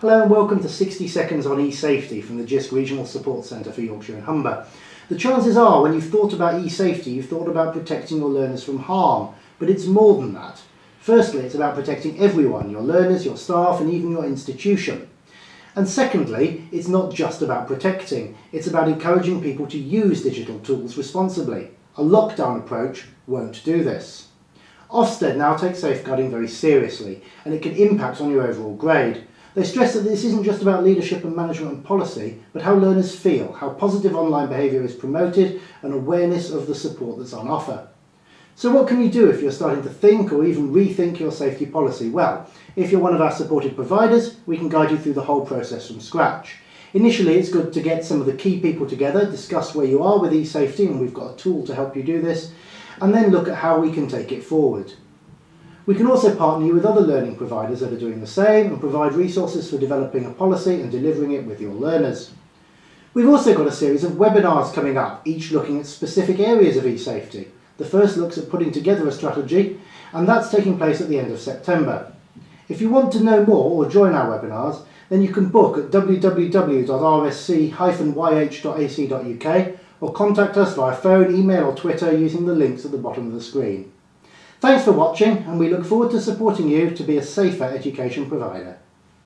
Hello and welcome to 60 Seconds on eSafety from the JISC Regional Support Centre for Yorkshire and Humber. The chances are when you've thought about eSafety you've thought about protecting your learners from harm, but it's more than that. Firstly, it's about protecting everyone, your learners, your staff and even your institution. And secondly, it's not just about protecting, it's about encouraging people to use digital tools responsibly. A lockdown approach won't do this. Ofsted now takes safeguarding very seriously and it can impact on your overall grade. They stress that this isn't just about leadership and management and policy, but how learners feel, how positive online behaviour is promoted and awareness of the support that's on offer. So what can you do if you're starting to think or even rethink your safety policy? Well, if you're one of our supported providers, we can guide you through the whole process from scratch. Initially, it's good to get some of the key people together, discuss where you are with eSafety, and we've got a tool to help you do this, and then look at how we can take it forward. We can also partner you with other learning providers that are doing the same and provide resources for developing a policy and delivering it with your learners. We've also got a series of webinars coming up, each looking at specific areas of eSafety. The first looks at putting together a strategy, and that's taking place at the end of September. If you want to know more or join our webinars, then you can book at www.rsc-yh.ac.uk or contact us via phone, email or Twitter using the links at the bottom of the screen. Thanks for watching and we look forward to supporting you to be a safer education provider.